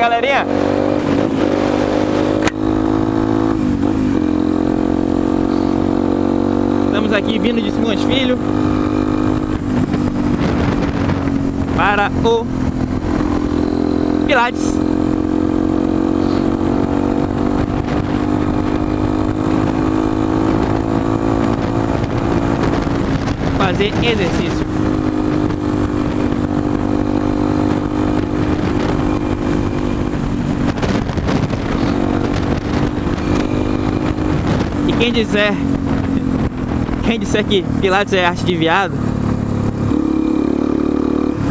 galerinha? Estamos aqui vindo de Simões Filho para o Pilates. Fazer exercício. E quem disser quem disser que Pilates é arte de viado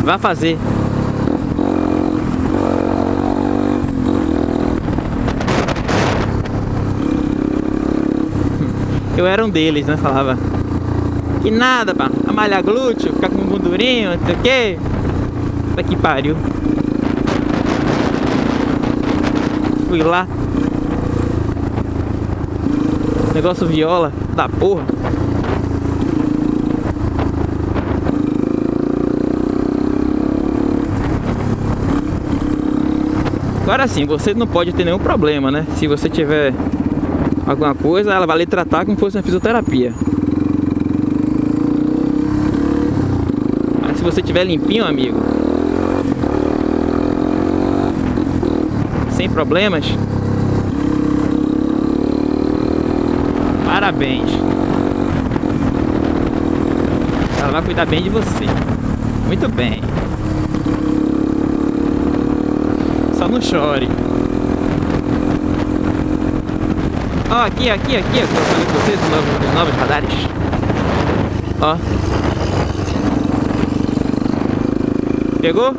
Vá fazer. Eu era um deles, né? Falava. Que nada, pá. Amalhar glúteo, ficar com gordurinho, não sei o que Puta que pariu. Fui lá Negócio viola da porra Agora sim, você não pode ter nenhum problema, né? Se você tiver alguma coisa, ela vai lhe tratar como se fosse uma fisioterapia. Mas se você tiver limpinho, amigo, sem problemas, parabéns. Ela vai cuidar bem de você. Muito bem. Só não chore. Ó, aqui, aqui, aqui, eu falei com vocês os novos, os novos radares. Ó. Pegou?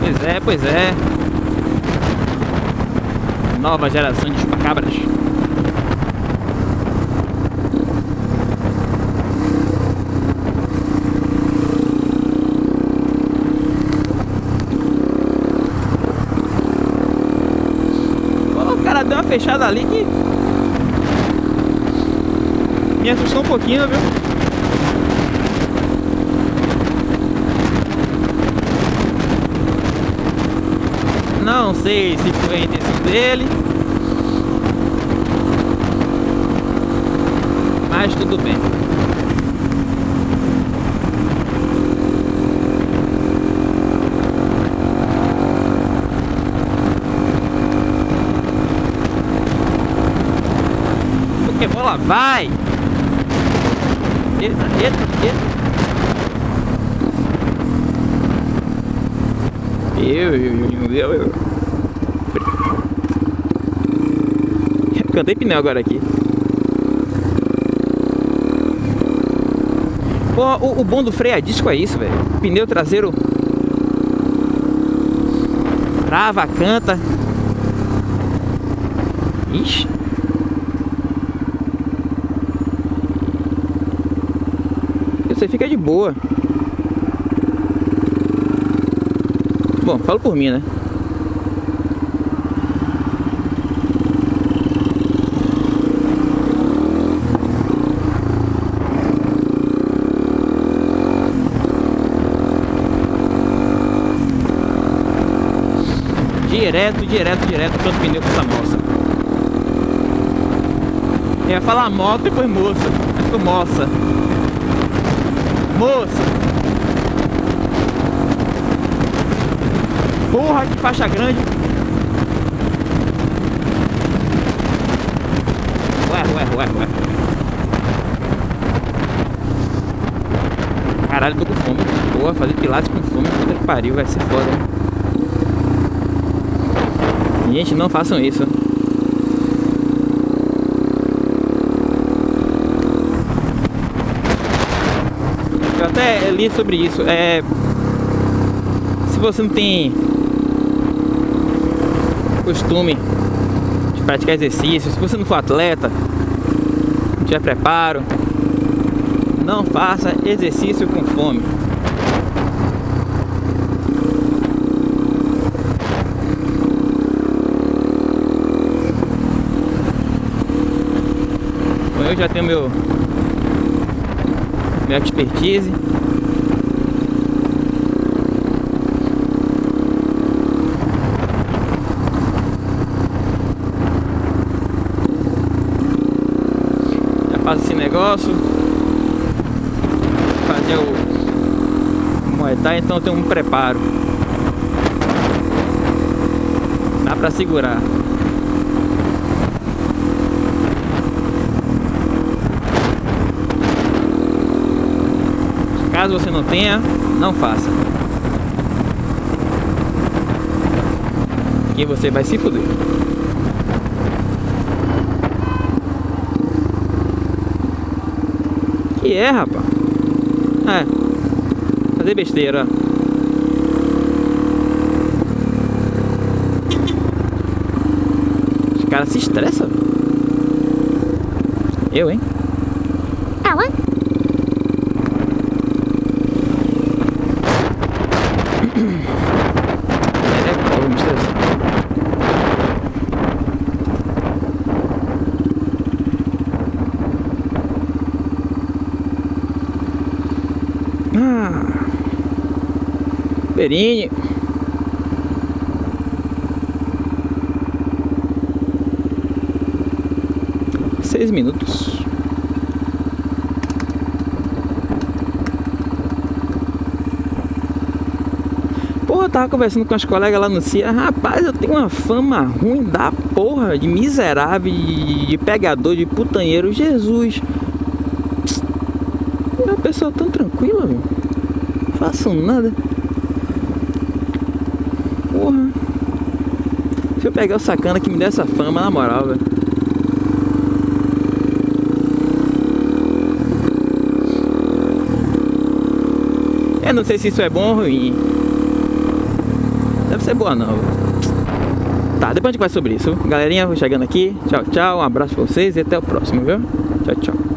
Pois é, pois é. Nova geração de chupacabras. deu uma fechada ali que me assustou um pouquinho, viu? Não sei se foi a intenção dele. Mas tudo bem. bola vai! Eita, eita, eita! Eu, eu, eu, eu, eu. Cantei pneu agora aqui. Pô, o, o bom do freio a disco é isso, velho. Pneu traseiro trava, canta. Ixi. Você fica de boa. Bom, falo por mim, né? Direto, direto, direto, tanto pneu com essa moça. Eu ia falar moto e depois moça. Mas moça. Moça! Porra, que faixa grande! Ué, ué, ué, ué. Caralho, tô com fome. Porra, fazer pilates com fome, puta que pariu, vai ser foda. Gente, não façam isso. Eu até li sobre isso. É, se você não tem costume de praticar exercício, se você não for atleta, não tiver preparo, não faça exercício com fome. Eu já tenho meu minha expertise. Já faço esse negócio. Fazer o Thai, então eu tenho um preparo. Dá pra segurar. Caso você não tenha, não faça. Que você vai se fuder. Que é, rapaz? É. Fazer besteira. Os caras se estressam. Eu, hein? Ela? Ah. Perini. Seis minutos. Eu tava conversando com as colegas lá no CIA. Rapaz, eu tenho uma fama ruim da porra, de miserável, de, de pegador, de putanheiro. Jesus. É uma pessoa tão tranquila, meu. Não faço nada. Porra. Se eu pegar o sacana que me der essa fama, na moral, velho. Eu não sei se isso é bom ou ruim. Deve ser boa não. Tá, depois a gente vai sobre isso. Galerinha, vou chegando aqui. Tchau, tchau. Um abraço pra vocês e até o próximo, viu? Tchau, tchau.